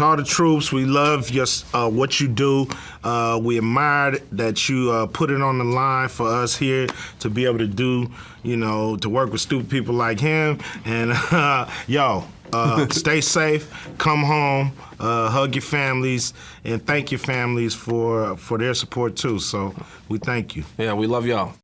to all the troops, we love your uh, what you do. Uh, we admire that you uh, put it on the line for us here to be able to do, you know, to work with stupid people like him. And uh, yo, uh, stay safe. Come home. Uh, hug your families and thank your families for for their support too. So we thank you. Yeah, we love y'all.